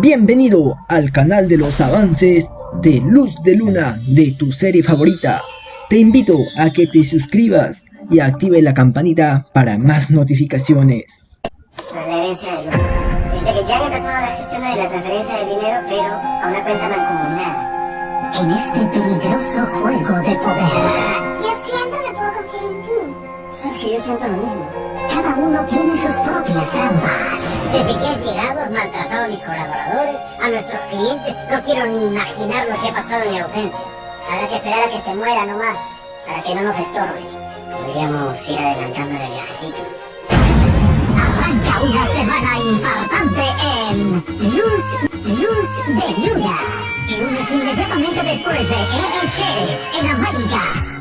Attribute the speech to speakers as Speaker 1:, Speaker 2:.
Speaker 1: Bienvenido al canal de los avances de Luz de Luna de tu serie favorita. Te invito a que te suscribas y active la campanita para más notificaciones.
Speaker 2: Sobre la herencia de Luna. Dice que ya han empezado la gestión de la transferencia de dinero, pero a una cuenta mancomunada.
Speaker 3: En este peligroso juego de poder,
Speaker 2: Yo siento que puedo confiar en ti. Sabes que yo siento lo mismo.
Speaker 3: cada uno tiene sus propias trampas.
Speaker 2: Desde que has llegado has maltratado a mis colaboradores, a nuestros clientes. No quiero ni imaginar lo que ha pasado en mi ausencia. Habrá que esperar a que se muera nomás, para que no nos estorbe. Podríamos ir adelantando el viajecito.
Speaker 3: Arranca una semana importante en Luz, Luz de Luna. Y lunes inmediatamente después de ESC en América.